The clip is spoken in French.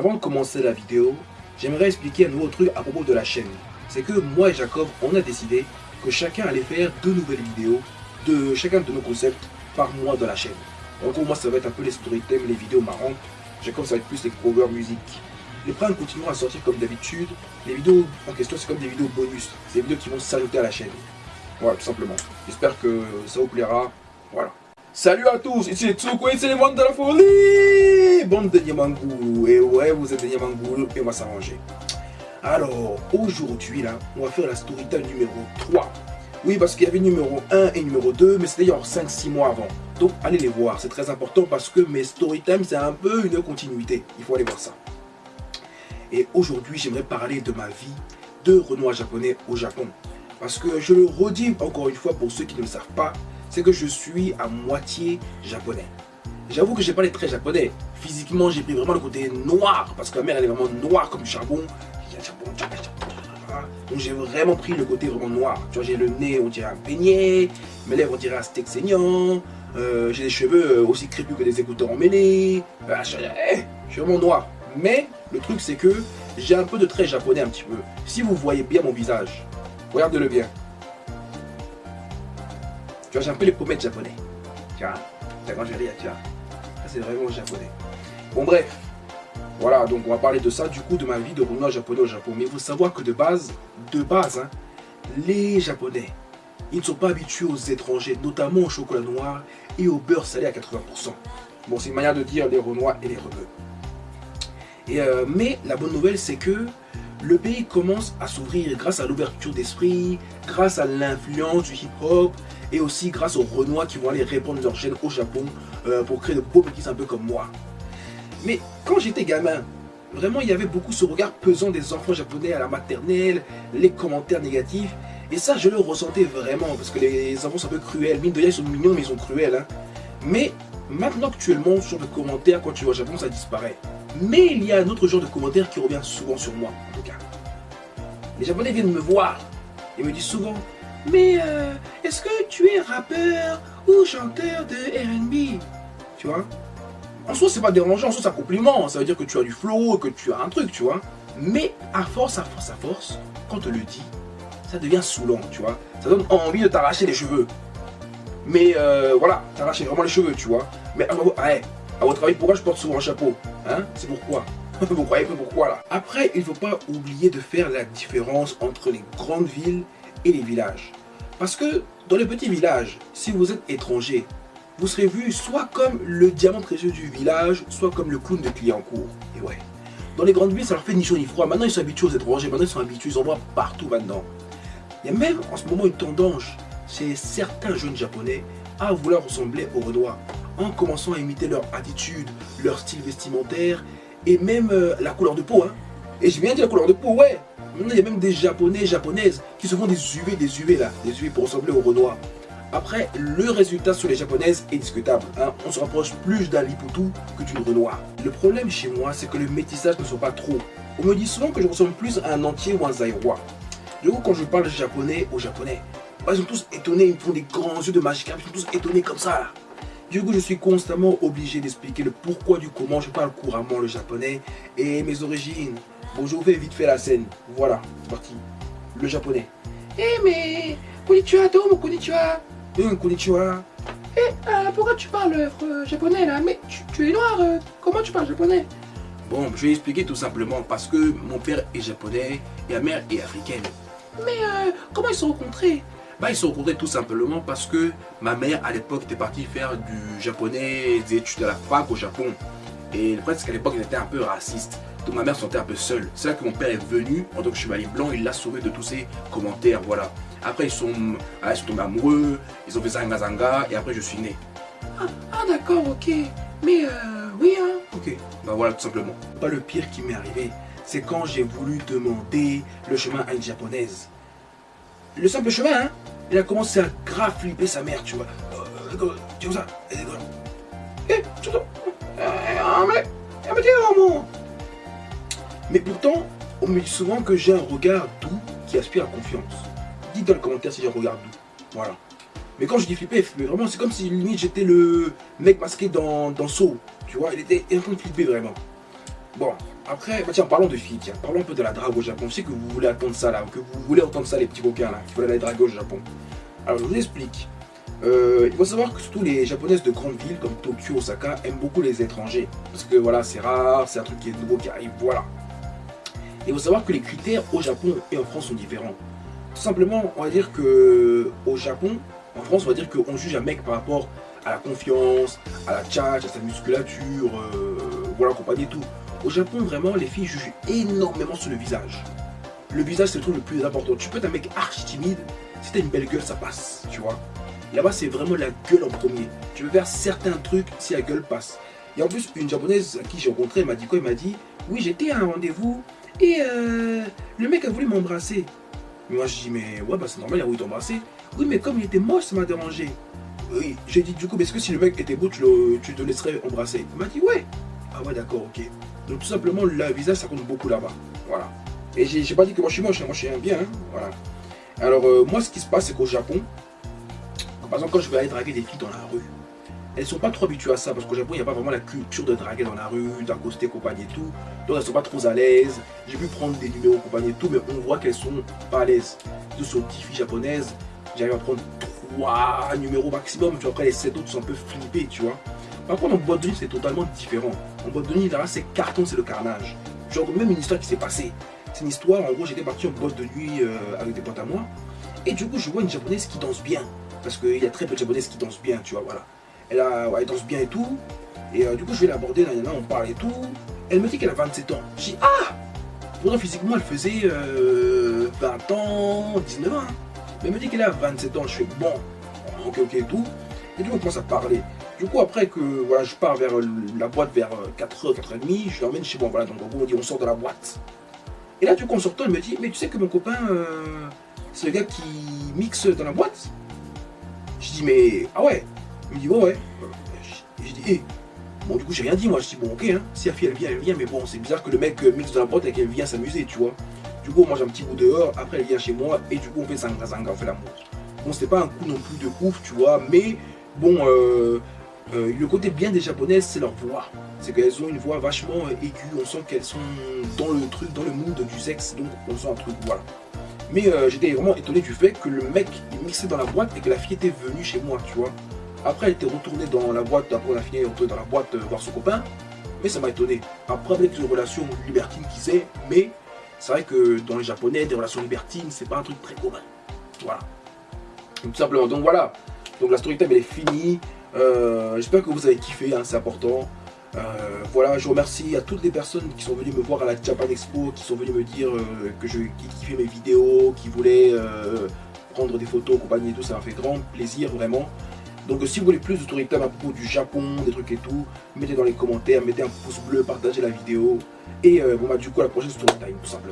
Avant de commencer la vidéo, j'aimerais expliquer un nouveau truc à propos de la chaîne. C'est que moi et Jacob, on a décidé que chacun allait faire deux nouvelles vidéos de chacun de nos concepts par mois dans la chaîne. En gros, moi, ça va être un peu les storytelling, les vidéos marrantes. Jacob, ça va être plus les covers musique. Les primes continueront à sortir comme d'habitude. Les vidéos en question, c'est comme des vidéos bonus. C'est des vidéos qui vont s'ajouter à la chaîne. Voilà, tout simplement. J'espère que ça vous plaira. Voilà. Salut à tous, ici et c'est les mondes de la folie Bande de et ouais, vous êtes des et on va s'arranger. Alors, aujourd'hui, là, on va faire la storytime numéro 3. Oui, parce qu'il y avait numéro 1 et numéro 2, mais c'était genre 5-6 mois avant. Donc, allez les voir, c'est très important parce que mes storytime, c'est un peu une continuité. Il faut aller voir ça. Et aujourd'hui, j'aimerais parler de ma vie de Renoir japonais au Japon. Parce que je le redis encore une fois pour ceux qui ne le savent pas, c'est que je suis à moitié japonais. J'avoue que j'ai pas les traits japonais. Physiquement, j'ai pris vraiment le côté noir, parce que ma mère elle est vraiment noire comme du charbon. Donc j'ai vraiment pris le côté vraiment noir. Tu vois, j'ai le nez, on dirait un peignet, mes lèvres, on dirait un steak saignant. Euh, j'ai des cheveux euh, aussi crépus que des écouteurs emmêlés. Je, eh, je suis vraiment noir. Mais le truc, c'est que j'ai un peu de traits japonais un petit peu. Si vous voyez bien mon visage, regardez-le bien. Tu vois, j'ai un peu les pommettes japonais. Tu vois, quand je rire, tu vois. C'est vraiment japonais. Bon, bref. Voilà, donc on va parler de ça, du coup, de ma vie de Renoir japonais au Japon. Mais il faut savoir que de base, de base, hein, les Japonais, ils ne sont pas habitués aux étrangers, notamment au chocolat noir et au beurre salé à 80%. Bon, c'est une manière de dire les Renois et les Rebeux. Et, euh, mais la bonne nouvelle, c'est que le pays commence à s'ouvrir grâce à l'ouverture d'esprit, grâce à l'influence du hip-hop et aussi grâce aux Renois qui vont aller répandre leur gène au Japon euh, pour créer de beaux petits un peu comme moi. Mais quand j'étais gamin, vraiment il y avait beaucoup ce regard pesant des enfants japonais à la maternelle, les commentaires négatifs. Et ça, je le ressentais vraiment parce que les enfants sont un peu cruels. Mine de rien, ils sont mignons, mais ils sont cruels. Hein. Mais maintenant, actuellement, ce genre de commentaires, quand tu vas au Japon, ça disparaît. Mais il y a un autre genre de commentaire qui revient souvent sur moi, en tout cas. Les Japonais viennent me voir et me disent souvent Mais euh, est-ce que tu es rappeur ou chanteur de RB Tu vois? En soi, c'est pas dérangeant, en soi, c'est un compliment. Ça veut dire que tu as du flow, que tu as un truc, tu vois. Mais à force, à force, à force, quand on te le dit, ça devient saoulant, tu vois. Ça donne envie de t'arracher les cheveux. Mais euh, voilà, t'arracher vraiment les cheveux, tu vois. Mais à, à votre avis, pourquoi je porte souvent un chapeau? Hein? C'est pourquoi Vous croyez que pourquoi là? Après, il ne faut pas oublier de faire la différence entre les grandes villes et les villages. Parce que dans les petits villages, si vous êtes étranger, vous serez vu soit comme le diamant précieux du village, soit comme le clown de Clignancourt. Et ouais. Dans les grandes villes, ça leur fait ni chaud ni froid. Maintenant, ils sont habitués aux étrangers. Maintenant, ils sont habitués. Ils en voient partout maintenant. Il y a même en ce moment une tendance chez certains jeunes japonais à vouloir ressembler aux Renois en commençant à imiter leur attitude, leur style vestimentaire et même euh, la couleur de peau. Hein. Et j'ai bien dit la couleur de peau, ouais. Maintenant, il y a même des japonais, japonaises qui se font des UV, des UV là, des UV pour ressembler aux Renois. Après, le résultat sur les japonaises est discutable. Hein. On se rapproche plus d'un Liputu que d'une Renoir. Le problème chez moi, c'est que le métissage ne sont pas trop. On me dit souvent que je ressemble plus à un entier ou un zaïrois. Du coup, quand je parle japonais aux japonais, bah, ils sont tous étonnés, ils me font des grands yeux de magique, ils sont tous étonnés comme ça. Là. Du coup, je suis constamment obligé d'expliquer le pourquoi du comment je parle couramment le japonais et mes origines. Bon, je vous fais vite fait la scène. Voilà, c'est parti. Le japonais. Eh mais, konnichiwa, domo konnichiwa. Hum, konnichiwa. Eh, euh, pourquoi tu parles euh, japonais là? Mais tu, es noir, euh, comment tu parles japonais? Bon, je vais expliquer tout simplement parce que mon père est japonais et ma mère est africaine. Mais comment ils se sont rencontrés? Bah, ils se rencontrés tout simplement parce que ma mère à l'époque était partie faire du japonais, des études à la fac au Japon. Et le problème c'est qu'à l'époque il était un peu raciste. Donc ma mère se sentait un peu seule. C'est là que mon père est venu en tant que chevalier blanc, il l'a sauvé de tous ces commentaires, voilà. Après ils sont, ah, ils sont tombés amoureux, ils ont fait zanga zanga et après je suis né. Ah, ah d'accord, ok. Mais euh, oui hein. Ok, bah voilà tout simplement. Pas le pire qui m'est arrivé, c'est quand j'ai voulu demander le chemin à une japonaise. Le simple chemin, hein il a commencé à grave flipper sa mère, tu vois. Euh, tu vois ça Eh, tu vois Mais pourtant, on me dit souvent que j'ai un regard doux qui aspire à confiance. Dites dans le commentaire si j'ai un regard doux. Voilà. Mais quand je dis flipper, vraiment, c'est comme si limite j'étais le mec masqué dans, dans Saw. Tu vois, il était en train de flipper vraiment. Bon, après, bah tiens, parlons de filles, tiens, parlons un peu de la drague au Japon. Je sais que vous voulez attendre ça là, que vous voulez entendre ça les petits coquins là, qui veulent aller draguer au Japon. Alors je vous explique. Euh, il faut savoir que surtout les japonaises de grandes villes comme Tokyo, Osaka aiment beaucoup les étrangers. Parce que voilà, c'est rare, c'est un truc qui est nouveau qui arrive, voilà. il faut savoir que les critères au Japon et en France sont différents. Tout simplement, on va dire que au Japon, en France, on va dire qu'on juge un mec par rapport à la confiance, à la tchatch, à sa musculature, euh, voilà, compagnie et tout. Au Japon, vraiment, les filles jugent énormément sur le visage. Le visage, c'est le truc le plus important. Tu peux être un mec archi timide, si t'as une belle gueule, ça passe, tu vois. Là-bas, c'est vraiment la gueule en premier. Tu veux faire certains trucs si la gueule passe. Et en plus, une japonaise à qui j'ai rencontré, elle m'a dit quoi? Elle m'a dit Oui, j'étais à un rendez-vous et euh, le mec a voulu m'embrasser. Moi, je dis Mais ouais, bah c'est normal, il a voulu t'embrasser. Oui, mais comme il était moche, ça m'a dérangé. Oui, j'ai dit Du coup, est-ce que si le mec était beau, tu, le, tu te laisserais embrasser? Il m'a dit Ouais. Ah ouais, d'accord, ok. Donc, tout simplement, le visage, ça compte beaucoup là-bas. Voilà. Et j'ai pas dit que moi je suis moche, hein. moi je suis un bien. Hein. Voilà. Alors, euh, moi, ce qui se passe, c'est qu'au Japon, par exemple, quand je vais aller draguer des filles dans la rue, elles sont pas trop habituées à ça parce qu'au Japon, il n'y a pas vraiment la culture de draguer dans la rue, d'accoster, compagnie et tout. Donc elles sont pas trop à l'aise. J'ai pu prendre des numéros, compagnie et tout, mais on voit qu'elles sont pas à l'aise. Toutes sont petites filles japonaises. J'arrive à prendre trois numéros maximum. Tu vois, après les sept autres sont un peu flippés, tu vois. Par contre, en boîte de nuit, c'est totalement différent. En boîte de nuit, là, c'est carton, c'est le carnage. Genre, même une histoire qui s'est passée. C'est une histoire, en gros, j'étais parti en boîte de nuit euh, avec des potes à moi. Et du coup, je vois une japonaise qui danse bien. Parce qu'il y a très peu de japonaises qui dansent bien, tu vois, voilà. Elle, a, ouais, danse bien et tout. Et euh, du coup, je vais l'aborder, là, on parle et tout. Elle me dit qu'elle a 27 ans. Je dis, ah Pourtant, physiquement, elle faisait 20 euh, ans, 19 ans. Hein. Mais elle me dit qu'elle a 27 ans. Je fais, bon, ok, ok et tout. Et du coup, on commence à parler. Du coup, après que voilà, je pars vers la boîte vers 4h, euh, 4h30, je l'emmène chez moi. Voilà, donc en gros, on dit, on sort de la boîte. Et là, du coup, en sortant, elle me dit, mais tu sais que mon copain, c'est le gars qui mixe dans la boîte? Je dis, mais ah ouais? Il me dit, ouais, ouais. je dis, hé. Bon, du coup, j'ai rien dit, moi. Je dis, bon, ok, hein. si la fille, elle vient, elle vient, mais bon, c'est bizarre que le mec euh, mixe dans la boîte et qu'elle vient s'amuser, tu vois. Du coup, on mange un petit bout dehors, après, elle vient chez moi, et du coup, on fait zanga zanga, on fait l'amour. Bon, c'était pas un coup non plus de ouf, tu vois, mais bon, euh, euh, le côté bien des japonaises, c'est leur voix. C'est qu'elles ont une voix vachement aiguë, on sent qu'elles sont dans le truc, dans le mood du sexe, donc on sent un truc, voilà. Mais euh, j'étais vraiment étonné du fait que le mec il mixait dans la boîte et que la fille était venue chez moi, tu vois. Après, elle était retournée dans la boîte, après la fille est retournée dans la boîte euh, voir son copain. Mais ça m'a étonné. Après, avec une relation libertine qui sait, mais c'est vrai que dans les japonais, des relations libertines, c'est pas un truc très commun. Voilà. tout simplement. Donc voilà. Donc la story time elle est finie. Euh, j'espère que vous avez kiffé, hein, c'est important. Euh, voilà, je remercie à toutes les personnes qui sont venues me voir à la Japan Expo, qui sont venues me dire euh, que je kiffais mes vidéos, qui voulaient euh, prendre des photos, compagnie et tout, ça m'a fait grand plaisir vraiment. Donc si vous voulez plus de story à propos du Japon, des trucs et tout, mettez dans les commentaires, mettez un pouce bleu, partagez la vidéo. Et bon bah du coup à la prochaine story time tout simplement.